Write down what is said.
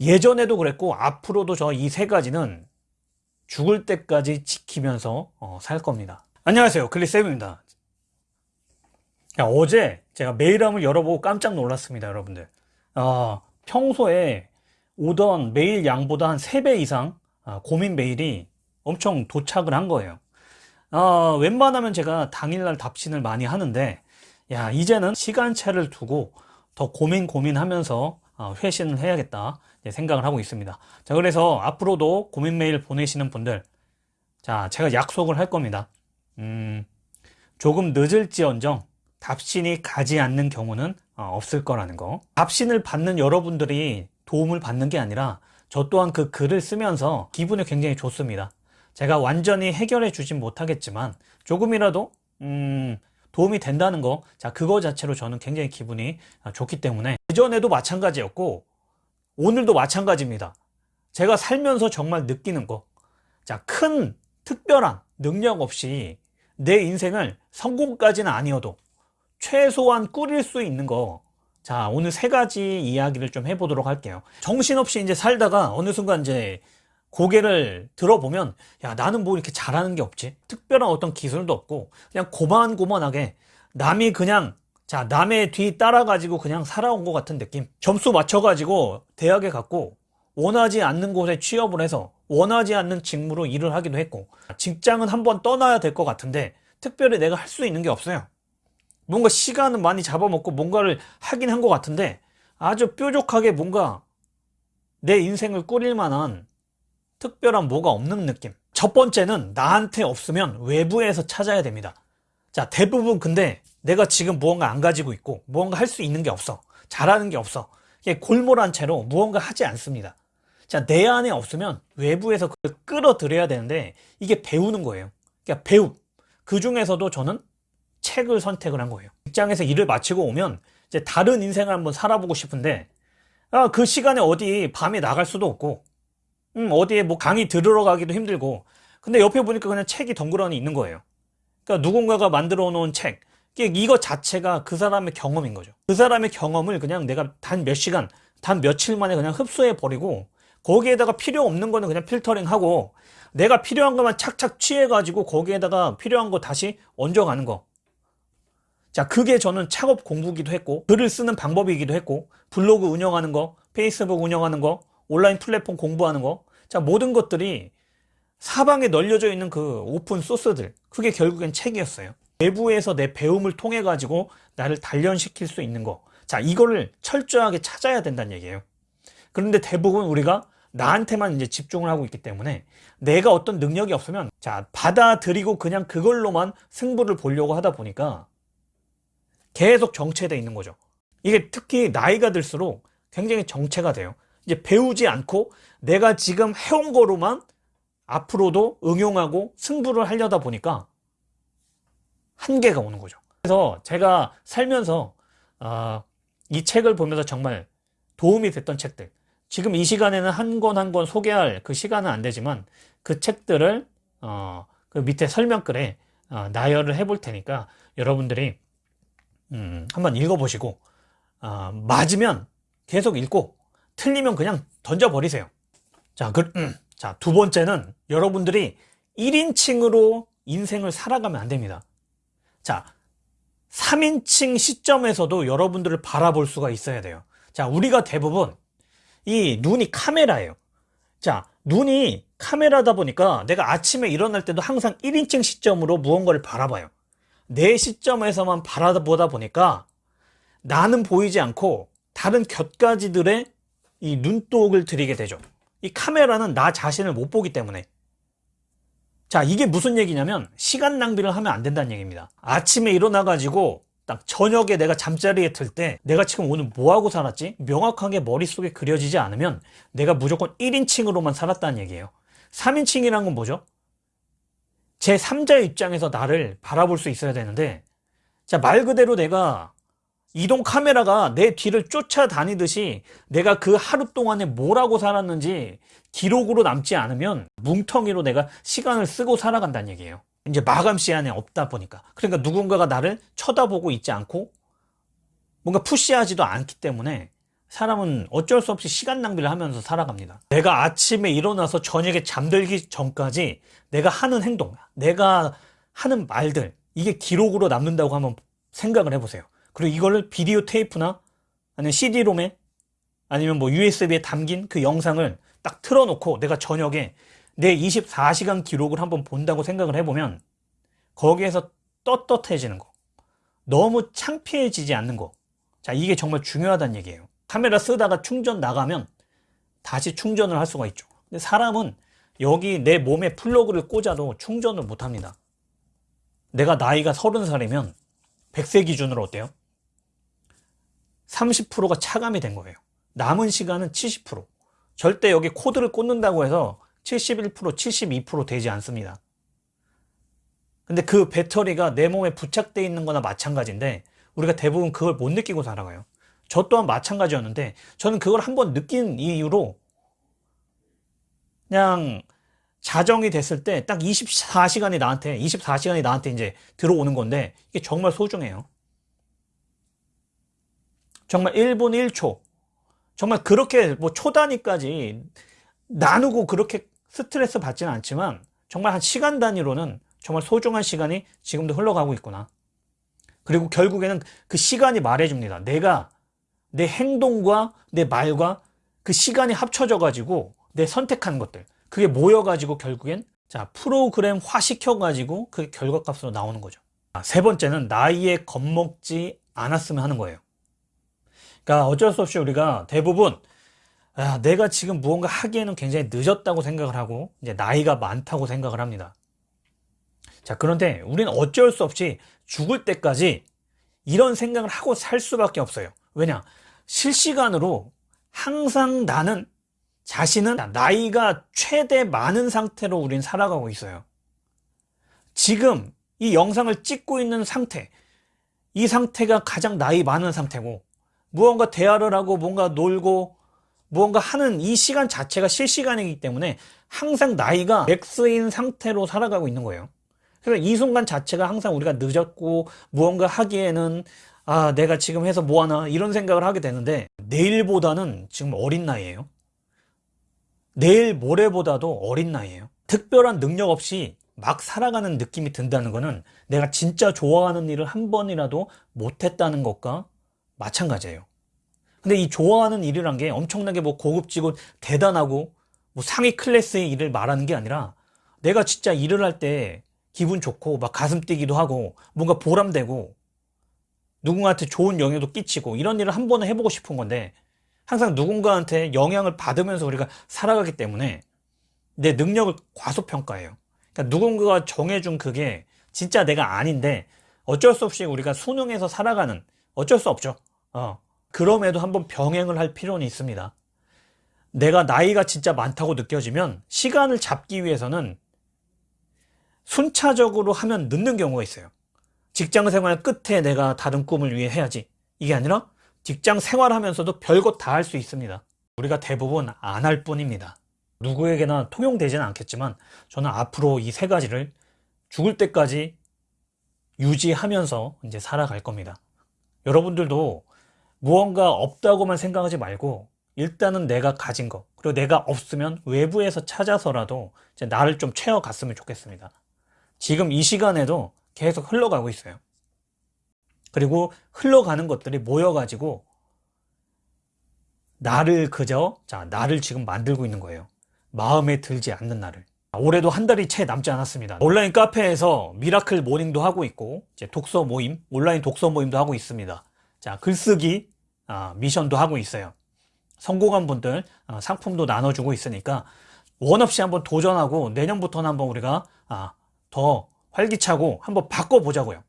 예전에도 그랬고 앞으로도 저 이 세 가지는 죽을 때까지 지키면서 어, 살 겁니다. 안녕하세요. 클리쌤입니다. 야, 어제 제가 메일함을 열어보고 깜짝 놀랐습니다, 여러분들. 아, 평소에 오던 메일 양보다 한 3배 이상 아, 고민 메일이 엄청 도착을 한 거예요. 아, 웬만하면 제가 당일날 답신을 많이 하는데, 야, 이제는 시간차를 두고 더 고민 고민하면서 어, 회신을 해야겠다 생각을 하고 있습니다. 자, 그래서 앞으로도 고민 메일 보내시는 분들, 자, 제가 약속을 할 겁니다. 음, 조금 늦을지언정 답신이 가지 않는 경우는 어, 없을 거라는 거. 답신을 받는 여러분들이 도움을 받는 게 아니라 저 또한 그 글을 쓰면서 기분이 굉장히 좋습니다. 제가 완전히 해결해 주진 못하겠지만 조금이라도 음, 도움이 된다는 거, 자, 그거 자체로 저는 굉장히 기분이 아, 좋기 때문에 예전에도 마찬가지였고 오늘도 마찬가지입니다. 제가 살면서 정말 느끼는 거. 자, 큰 특별한 능력 없이 내 인생을 성공까지는 아니어도 최소한 꾸릴 수 있는 거. 자, 오늘 세 가지 이야기를 좀 해보도록 할게요. 정신없이 이제 살다가 어느 순간 이제 고개를 들어보면 야 나는 뭐 이렇게 잘하는 게 없지? 특별한 어떤 기술도 없고 그냥 고만고만하게 남이 그냥 자 남의 뒤 따라가지고 그냥 살아온 것 같은 느낌. 점수 맞춰가지고 대학에 갔고 원하지 않는 곳에 취업을 해서 원하지 않는 직무로 일을 하기도 했고 직장은 한번 떠나야 될 것 같은데 특별히 내가 할 수 있는 게 없어요. 뭔가 시간은 많이 잡아먹고 뭔가를 하긴 한 것 같은데 아주 뾰족하게 뭔가 내 인생을 꾸릴 만한 특별한 뭐가 없는 느낌. 첫 번째는 나한테 없으면 외부에서 찾아야 됩니다. 자 대부분 근데 내가 지금 무언가 안 가지고 있고 무언가 할 수 있는 게 없어. 잘하는 게 없어. 이게 골몰한 채로 무언가 하지 않습니다. 자 내 안에 없으면 외부에서 그걸 끌어들여야 되는데 이게 배우는 거예요. 그러니까 배움. 그 중에서도 저는 책을 선택을 한 거예요. 직장에서 일을 마치고 오면 이제 다른 인생을 한번 살아보고 싶은데 아, 그 시간에 어디 밤에 나갈 수도 없고 음, 어디에 뭐 강의 들으러 가기도 힘들고. 근데 옆에 보니까 그냥 책이 덩그러니 있는 거예요. 그러니까 누군가가 만들어 놓은 책. 이거 자체가 그 사람의 경험인 거죠. 그 사람의 경험을 그냥 내가 단 몇 시간 단 며칠 만에 그냥 흡수해 버리고 거기에다가 필요 없는 거는 그냥 필터링 하고 내가 필요한 것만 착착 취해 가지고 거기에다가 필요한 거 다시 얹어가는 거. 자, 그게 저는 작업 공부기도 했고, 글을 쓰는 방법이기도 했고, 블로그 운영하는 거, 페이스북 운영하는 거, 온라인 플랫폼 공부하는 거, 자, 모든 것들이 사방에 널려져 있는 그 오픈 소스들, 그게 결국엔 책이었어요. 외부에서 내 배움을 통해 가지고 나를 단련시킬 수 있는 거. 자, 이거를 철저하게 찾아야 된다는 얘기예요. 그런데 대부분 우리가 나한테만 이제 집중을 하고 있기 때문에 내가 어떤 능력이 없으면 자, 받아들이고 그냥 그걸로만 승부를 보려고 하다 보니까 계속 정체돼 있는 거죠. 이게 특히 나이가 들수록 굉장히 정체가 돼요. 이제 배우지 않고 내가 지금 해온 거로만 앞으로도 응용하고 승부를 하려다 보니까 한계가 오는 거죠. 그래서 제가 살면서 어, 이 책을 보면서 정말 도움이 됐던 책들 지금 이 시간에는 한 권 한 권 소개할 그 시간은 안 되지만 그 책들을 어, 그 밑에 설명글에 어, 나열을 해볼 테니까 여러분들이 음, 한번 읽어보시고 어, 맞으면 계속 읽고 틀리면 그냥 던져버리세요. 자, 그, 음, 자, 두 번째는 여러분들이 1인칭으로 인생을 살아가면 안 됩니다. 자 3인칭 시점에서도 여러분들을 바라볼 수가 있어야 돼요. 자 우리가 대부분 이 눈이 카메라예요. 자 눈이 카메라다 보니까 내가 아침에 일어날 때도 항상 1인칭 시점으로 무언가를 바라봐요. 내 시점에서만 바라보다 보니까 나는 보이지 않고 다른 곁가지들의 이 눈독을 들이게 되죠. 이 카메라는 나 자신을 못 보기 때문에. 자 이게 무슨 얘기냐면 시간 낭비를 하면 안 된다는 얘기입니다. 아침에 일어나 가지고 딱 저녁에 내가 잠자리에 들 때 내가 지금 오늘 뭐하고 살았지? 명확하게 머릿속에 그려지지 않으면 내가 무조건 1인칭으로만 살았다는 얘기예요. 3인칭이란 건 뭐죠? 제 3자의 입장에서 나를 바라볼 수 있어야 되는데 자 말 그대로 내가 이동 카메라가 내 뒤를 쫓아다니듯이 내가 그 하루 동안에 뭐라고 살았는지 기록으로 남지 않으면 뭉텅이로 내가 시간을 쓰고 살아간다는 얘기예요 이제 마감 시간에 없다 보니까 그러니까 누군가가 나를 쳐다보고 있지 않고 뭔가 푸시하지도 않기 때문에 사람은 어쩔 수 없이 시간 낭비를 하면서 살아갑니다. 내가 아침에 일어나서 저녁에 잠들기 전까지 내가 하는 행동, 내가 하는 말들, 이게 기록으로 남는다고 한번 생각을 해보세요. 그리고 이거를 비디오 테이프나 아니면 CD롬에 아니면 뭐 USB에 담긴 그 영상을 딱 틀어놓고 내가 저녁에 내 24시간 기록을 한번 본다고 생각을 해보면 거기에서 떳떳해지는 거. 너무 창피해지지 않는 거. 자, 이게 정말 중요하다는 얘기예요. 카메라 쓰다가 충전 나가면 다시 충전을 할 수가 있죠. 근데 사람은 여기 내 몸에 플러그를 꽂아도 충전을 못 합니다. 내가 나이가 30살이면 100세 기준으로 어때요? 30%가 차감이 된 거예요. 남은 시간은 70%. 절대 여기 코드를 꽂는다고 해서 71%, 72% 되지 않습니다. 근데 그 배터리가 내 몸에 부착되어 있는 거나 마찬가지인데 우리가 대부분 그걸 못 느끼고 살아가요. 저 또한 마찬가지였는데 저는 그걸 한번 느낀 이유로 그냥 자정이 됐을 때 딱 24시간이 나한테 24시간이 나한테 이제 들어오는 건데 이게 정말 소중해요. 정말 1분 1초 정말 그렇게 뭐 초단위까지 나누고 그렇게 스트레스 받지는 않지만 정말 한 시간 단위로는 정말 소중한 시간이 지금도 흘러가고 있구나. 그리고 결국에는 그 시간이 말해줍니다. 내가 내 행동과 내 말과 그 시간이 합쳐져 가지고 내 선택한 것들 그게 모여 가지고 결국엔 자 프로그램화 시켜 가지고 그 결과값으로 나오는 거죠 아, 세 번째는 나이에 겁먹지 않았으면 하는 거예요 그러니까 어쩔 수 없이 우리가 대부분 아, 내가 지금 무언가 하기에는 굉장히 늦었다고 생각을 하고 이제 나이가 많다고 생각을 합니다. 자 그런데 우리는 어쩔 수 없이 죽을 때까지 이런 생각을 하고 살 수밖에 없어요. 왜냐? 실시간으로 항상 나는 자신은 나이가 최대 많은 상태로 우린 살아가고 있어요. 지금 이 영상을 찍고 있는 상태 이 상태가 가장 나이 많은 상태고 무언가 대화를 하고 뭔가 놀고 무언가 하는 이 시간 자체가 실시간이기 때문에 항상 나이가 맥스인 상태로 살아가고 있는 거예요. 그래서 이 순간 자체가 항상 우리가 늦었고 무언가 하기에는 아 내가 지금 해서 뭐하나 이런 생각을 하게 되는데 내일보다는 지금 어린 나이에요. 내일 모레보다도 어린 나이에요. 특별한 능력 없이 막 살아가는 느낌이 든다는 것은 내가 진짜 좋아하는 일을 한 번이라도 못했다는 것과 마찬가지예요. 근데 이 좋아하는 일이란 게 엄청나게 뭐 고급지고 대단하고 뭐 상위 클래스의 일을 말하는 게 아니라 내가 진짜 일을 할 때 기분 좋고 막 가슴 뛰기도 하고 뭔가 보람되고 누군가한테 좋은 영향도 끼치고 이런 일을 한 번은 해보고 싶은 건데 항상 누군가한테 영향을 받으면서 우리가 살아가기 때문에 내 능력을 과소평가해요. 그러니까 누군가가 정해준 그게 진짜 내가 아닌데 어쩔 수 없이 우리가 수능해서 살아가는 어쩔 수 없죠 어. 그럼에도 한번 병행을 할 필요는 있습니다. 내가 나이가 진짜 많다고 느껴지면 시간을 잡기 위해서는 순차적으로 하면 늦는 경우가 있어요. 직장 생활 끝에 내가 다른 꿈을 위해 해야지. 이게 아니라 직장 생활하면서도 별것 다 할 수 있습니다. 우리가 대부분 안 할 뿐입니다. 누구에게나 통용되지는 않겠지만 저는 앞으로 이 세 가지를 죽을 때까지 유지하면서 이제 살아갈 겁니다. 여러분들도 무언가 없다고만 생각하지 말고 일단은 내가 가진 거 그리고 내가 없으면 외부에서 찾아서라도 나를 좀 채워갔으면 좋겠습니다. 지금 이 시간에도 계속 흘러가고 있어요. 그리고 흘러가는 것들이 모여가지고 나를 그저 자 나를 지금 만들고 있는 거예요. 마음에 들지 않는 나를. 올해도 한 달이 채 남지 않았습니다. 온라인 카페에서 miracle morning도 하고 있고 이제 독서 모임 온라인 독서 모임도 하고 있습니다 자 글쓰기 아, 미션도 하고 있어요. 성공한 분들 아, 상품도 나눠주고 있으니까 원 없이 한번 도전하고 내년부터는 한번 우리가 아, 더 활기차고 한번 바꿔보자고요